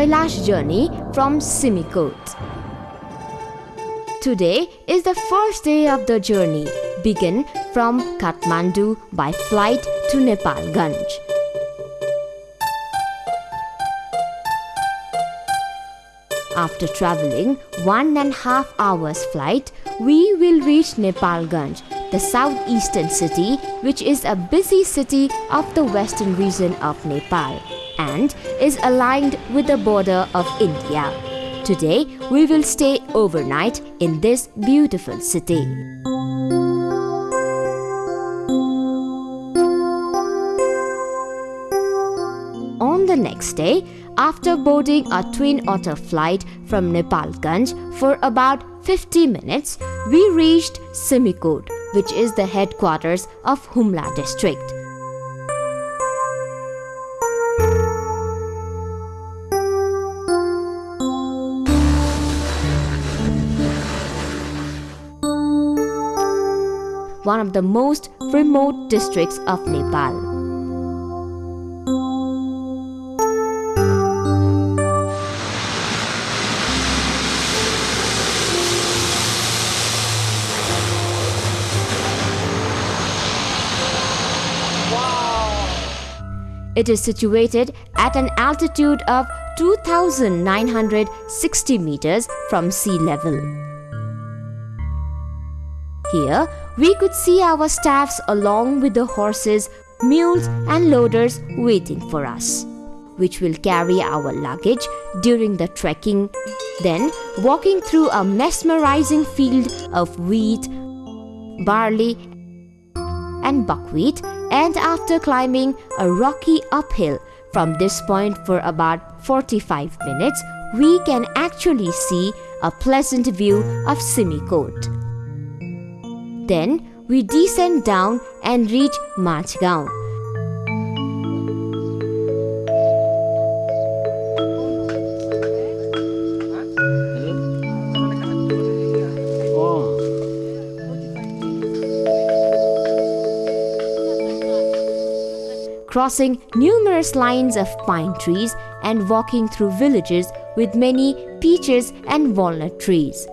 Kailash journey from Simikot. Today is the first day of the journey. Begin from Kathmandu by flight to Nepalganj. After traveling one and a half hours flight, we will reach Nepalganj, the southeastern city, which is a busy city of the western region of Nepal and is aligned with the border of India. Today, we will stay overnight in this beautiful city. Next day, after boarding a twin otter flight from Nepalganj for about 50 minutes, we reached Simikot, which is the headquarters of Humla district. One of the most remote districts of Nepal. It is situated at an altitude of 2960 meters from sea level. Here, we could see our staffs along with the horses, mules, and loaders waiting for us, which will carry our luggage during the trekking. Then, walking through a mesmerizing field of wheat, barley, and buckwheat, and after climbing a rocky uphill from this point for about 45 minutes, we can actually see a pleasant view of Simikot. Then we descend down and reach Majgaon. Crossing numerous lines of pine trees and walking through villages with many peaches and walnut trees.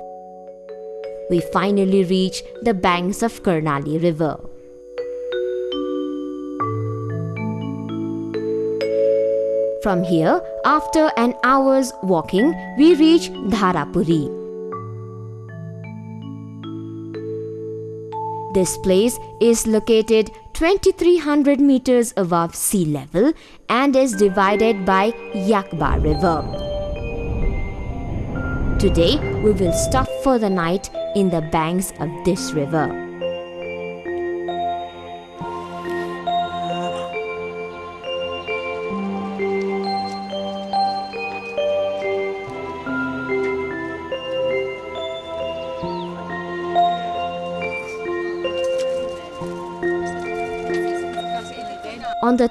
We finally reach the banks of Karnali River. From here, after an hour's walking, we reach Dharapuri. This place is located 2300 meters above sea level and is divided by Yakba River. Today, we will stop for the night in the banks of this river.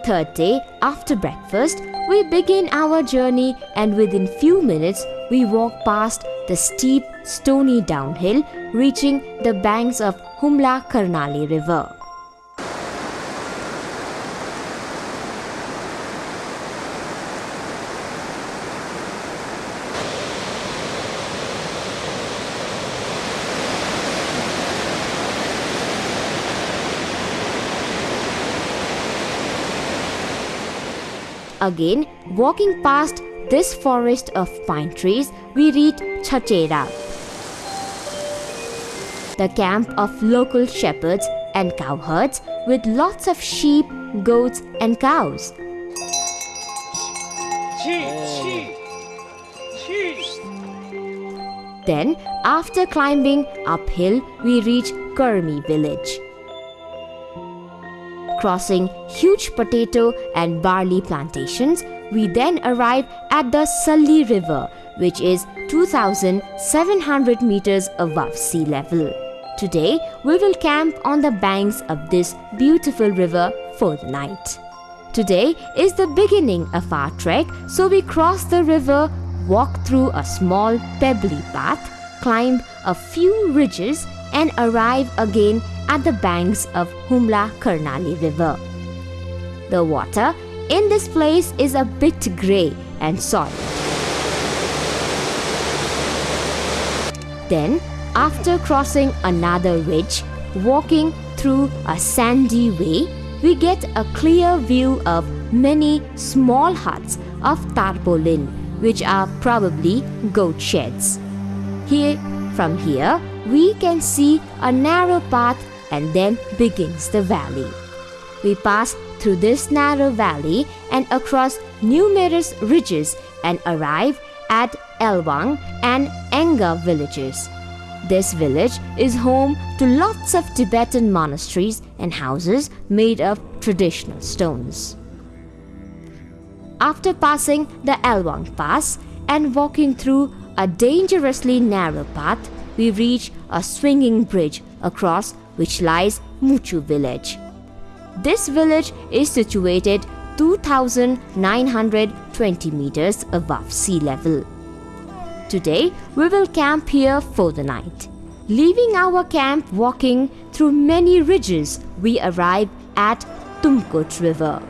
Third day, after breakfast, we begin our journey and within few minutes we walk past the steep stony downhill reaching the banks of Humla Karnali River. Again, walking past this forest of pine trees, we reach Chachera, the camp of local shepherds and cowherds with lots of sheep, goats, and cows. Then, after climbing uphill, we reach Kurmi village. Crossing huge potato and barley plantations, we then arrive at the Salli River, which is 2700 meters above sea level. Today, we will camp on the banks of this beautiful river for the night. Today is the beginning of our trek, so we cross the river, walk through a small pebbly path, climb a few ridges, and arrive again at the banks of Humla Karnali River. The water in this place is a bit grey and soiled. Then, after crossing another ridge, walking through a sandy way, we get a clear view of many small huts of tarpaulin, which are probably goat sheds. Here, from here, we can see a narrow path and then begins the valley. We pass through this narrow valley and across numerous ridges and arrive at Elwang and Enga villages. This village is home to lots of Tibetan monasteries and houses made of traditional stones. After passing the Elwang Pass and walking through a dangerously narrow path, we reach a swinging bridge across which lies Muchu village. This village is situated 2920 meters above sea level. Today, we will camp here for the night. Leaving our camp walking through many ridges, we arrive at Tumkut River.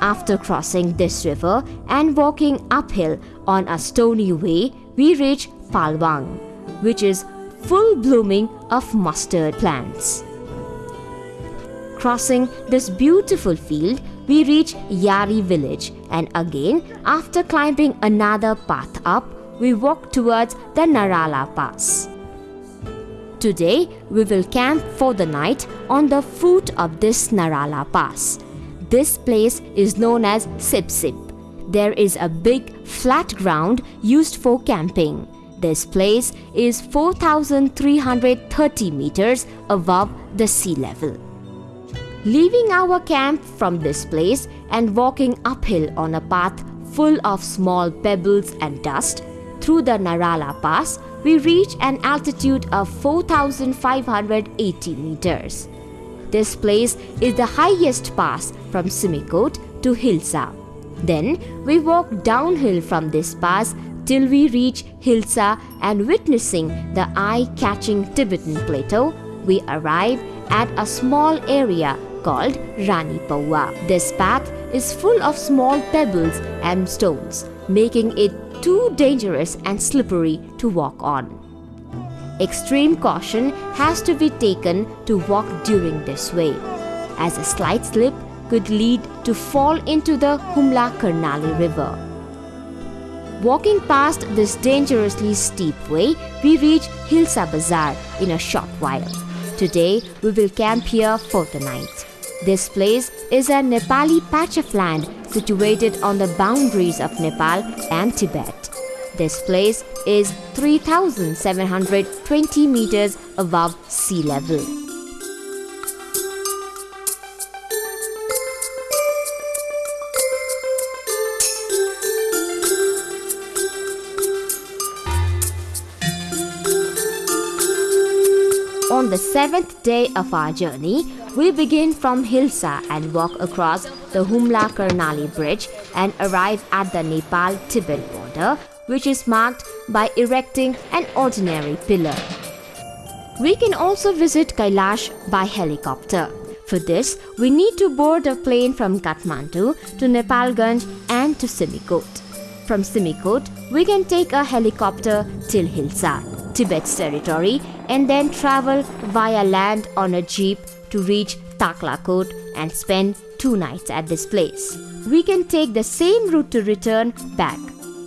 After crossing this river and walking uphill on a stony way, we reach Palwang, which is full blooming of mustard plants. Crossing this beautiful field, we reach Yari village and again after climbing another path up, we walk towards the Narala Pass. Today, we will camp for the night on the foot of this Narala Pass. This place is known as Sip Sip. There is a big flat ground used for camping. This place is 4,330 meters above the sea level. Leaving our camp from this place and walking uphill on a path full of small pebbles and dust through the Narala Pass, we reach an altitude of 4,580 meters. This place is the highest pass from Simikot to Hilsa. Then we walk downhill from this pass till we reach Hilsa and witnessing the eye-catching Tibetan plateau, we arrive at a small area called Rani Pawa. This path is full of small pebbles and stones, making it too dangerous and slippery to walk on. Extreme caution has to be taken to walk during this way, as a slight slip could lead to fall into the Humla Karnali River. Walking past this dangerously steep way, we reach Hilsa Bazaar in a short while. Today, we will camp here for the night. This place is a Nepali patch of land situated on the boundaries of Nepal and Tibet. This place is 3720 meters above sea level. On the seventh day of our journey, we begin from Hilsa and walk across the Humla Karnali Bridge and arrive at the Nepal Tibet border, which is marked by erecting an ordinary pillar. We can also visit Kailash by helicopter. For this, we need to board a plane from Kathmandu to Nepalganj and to Simikot. From Simikot, we can take a helicopter till Hilsa, Tibet's territory, and then travel via land on a jeep to reach Taklakot and spend two nights at this place. We can take the same route to return back.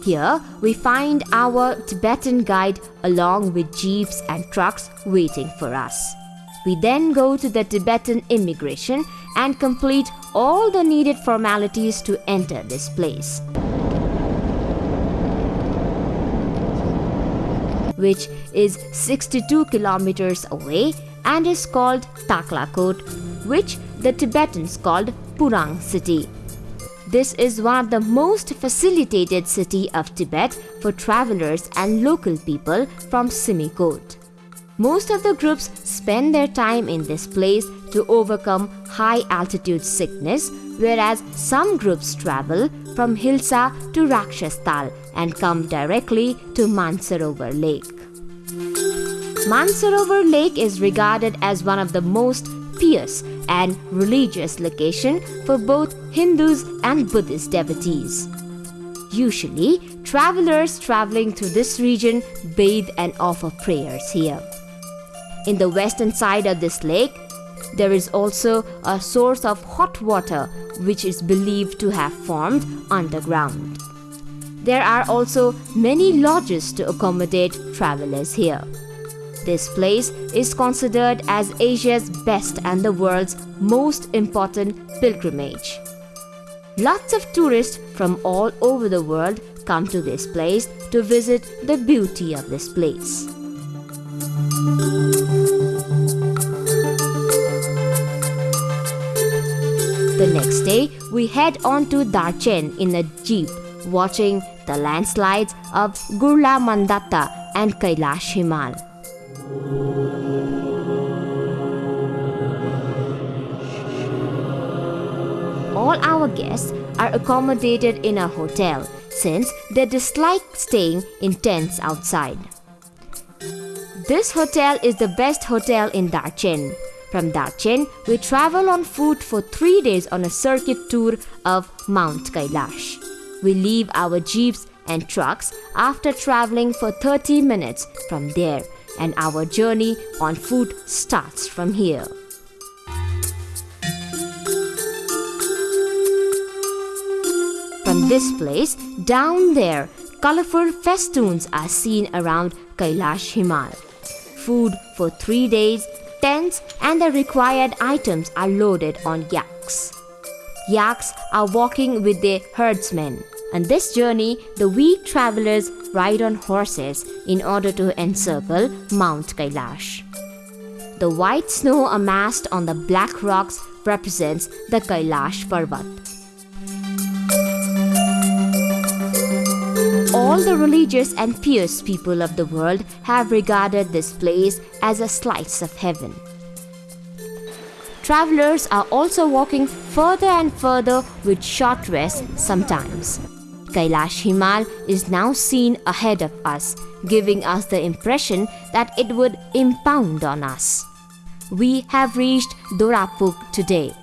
Here, we find our Tibetan guide along with jeeps and trucks waiting for us. We then go to the Tibetan immigration and complete all the needed formalities to enter this place. Which is 62 kilometers away and is called Taklakot, which the Tibetans called Purang city. This is one of the most facilitated city of Tibet for travelers and local people from Simikot. Most of the groups spend their time in this place to overcome high altitude sickness, whereas some groups travel from Hilsa to Rakshastal and come directly to Mansarovar Lake. Mansarovar Lake is regarded as one of the most pious and religious location for both Hindus and Buddhist devotees. Usually, travelers traveling through this region bathe and offer prayers here. In the western side of this lake, there is also a source of hot water which is believed to have formed underground. There are also many lodges to accommodate travelers here. This place is considered as Asia's best and the world's most important pilgrimage. Lots of tourists from all over the world come to this place to visit the beauty of this place. The next day, we head on to Darchen in a jeep, watching the landslides of Gurla Mandata and Kailash Himal. All our guests are accommodated in a hotel since they dislike staying in tents outside. This hotel is the best hotel in Darchen. From Darchen, we travel on foot for three days on a circuit tour of Mount Kailash. We leave our jeeps and trucks after traveling for 30 minutes from there, and our journey on foot starts from here. This place, down there, colorful festoons are seen around Kailash Himal. Food for three days, tents, and the required items are loaded on yaks. Yaks are walking with their herdsmen. On this journey, the weak travelers ride on horses in order to encircle Mount Kailash. The white snow amassed on the black rocks represents the Kailash Parvat. All the religious and pious people of the world have regarded this place as a slice of heaven. Travelers are also walking further and further with short rests sometimes. Kailash Himal is now seen ahead of us, giving us the impression that it would impound on us. We have reached Dorapuk today.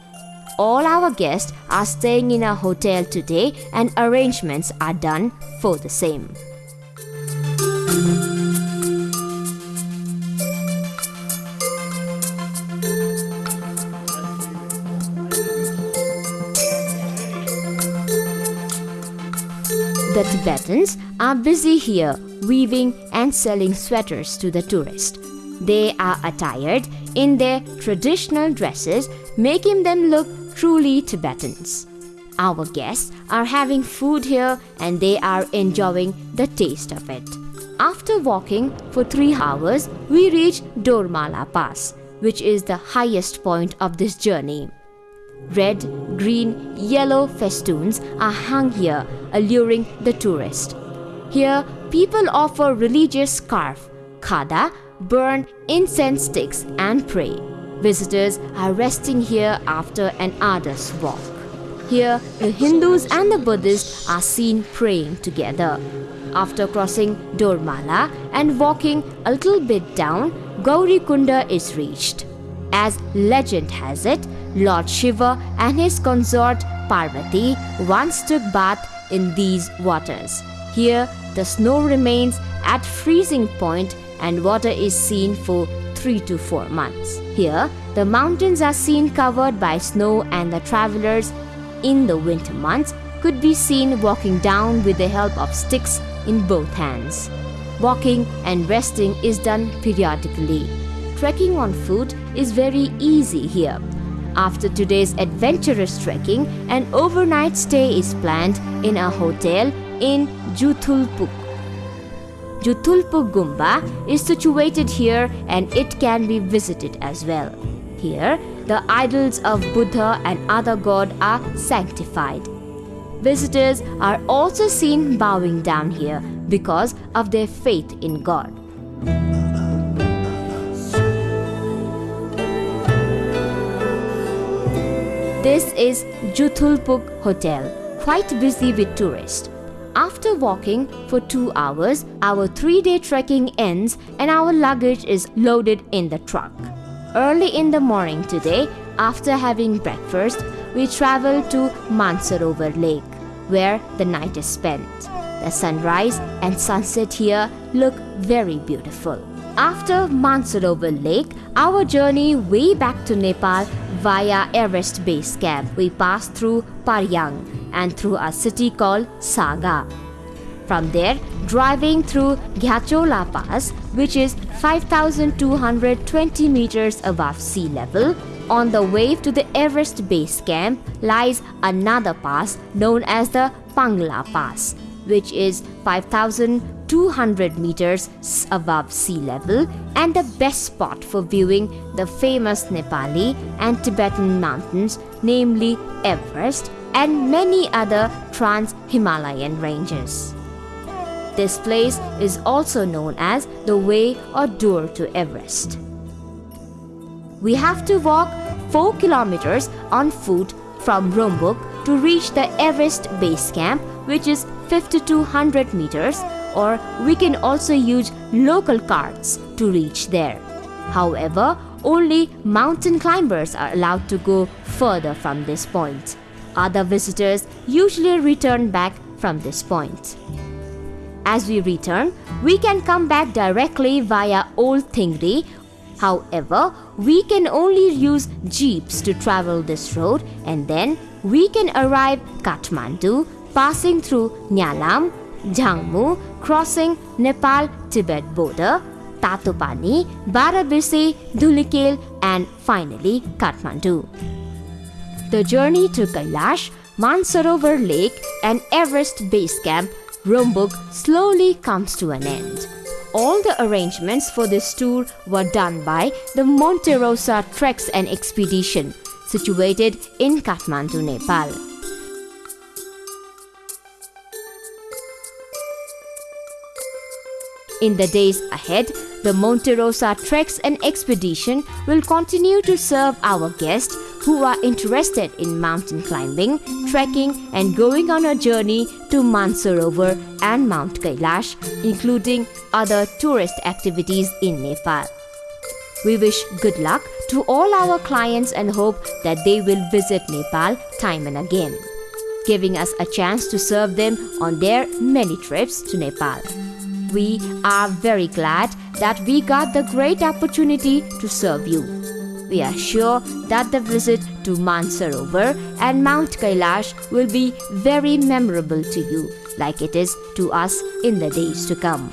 All our guests are staying in a hotel today and arrangements are done for the same. The Tibetans are busy here weaving and selling sweaters to the tourists. They are attired in their traditional dresses, making them look truly Tibetans. Our guests are having food here and they are enjoying the taste of it. After walking for three hours, we reach Dormala Pass, which is the highest point of this journey. Red, green, yellow festoons are hung here, alluring the tourist. Here, people offer religious scarf, khada, burn incense sticks, and pray. Visitors are resting here after an arduous walk. Here, the Hindus and the Buddhists are seen praying together. After crossing Dormala and walking a little bit down, Gaurikunda is reached. As legend has it, Lord Shiva and his consort Parvati once took bath in these waters. Here, the snow remains at freezing point and water is seen for 3 to 4 months. Here, the mountains are seen covered by snow and the travelers in the winter months could be seen walking down with the help of sticks in both hands. Walking and resting is done periodically. Trekking on foot is very easy here. After today's adventurous trekking, an overnight stay is planned in a hotel in Juthulpuk. Jutulpur Gumba is situated here and it can be visited as well. Here, the idols of Buddha and other god are sanctified. Visitors are also seen bowing down here because of their faith in God. This is Jutulpug Hotel, quite busy with tourists. After walking for two hours, our three day trekking ends and our luggage is loaded in the truck. Early in the morning today, after having breakfast, we travel to Mansarovar Lake, where the night is spent. The sunrise and sunset here look very beautiful. After Mansarovar Lake, our journey way back to Nepal via Everest Base Camp, we pass through Paryang and through a city called Saga. From there, driving through Ghachola Pass, which is 5,220 meters above sea level, on the way to the Everest Base Camp lies another pass known as the Pangla Pass, which is 5,200 meters above sea level and the best spot for viewing the famous Nepali and Tibetan mountains, namely Everest and many other trans Himalayan ranges. This place is also known as the way or door to Everest. We have to walk 4 kilometers on foot from Rumbuk to reach the Everest base camp, which is 5200 meters, or we can also use local carts to reach there. However, only mountain climbers are allowed to go further from this point. Other visitors usually return back from this point. As we return, we can come back directly via Old Thingri. However, we can only use jeeps to travel this road and then we can arrive Kathmandu passing through Nyalam, Jangmu, crossing Nepal-Tibet border, Tatopani, Barabisi, Dhulikhel and finally Kathmandu. The journey to Kailash, Mansarovar Lake and Everest Base Camp, Rumbuk slowly comes to an end. All the arrangements for this tour were done by the Monte Rosa Treks and Expedition, situated in Kathmandu, Nepal. In the days ahead, the Monte Rosa Treks and Expedition will continue to serve our guests who are interested in mountain climbing, trekking, and going on a journey to Mansarovar and Mount Kailash, including other tourist activities in Nepal. We wish good luck to all our clients and hope that they will visit Nepal time and again, giving us a chance to serve them on their many trips to Nepal. We are very glad that we got the great opportunity to serve you. We are sure that the visit to Mansarovar and Mount Kailash will be very memorable to you, like it is to us in the days to come.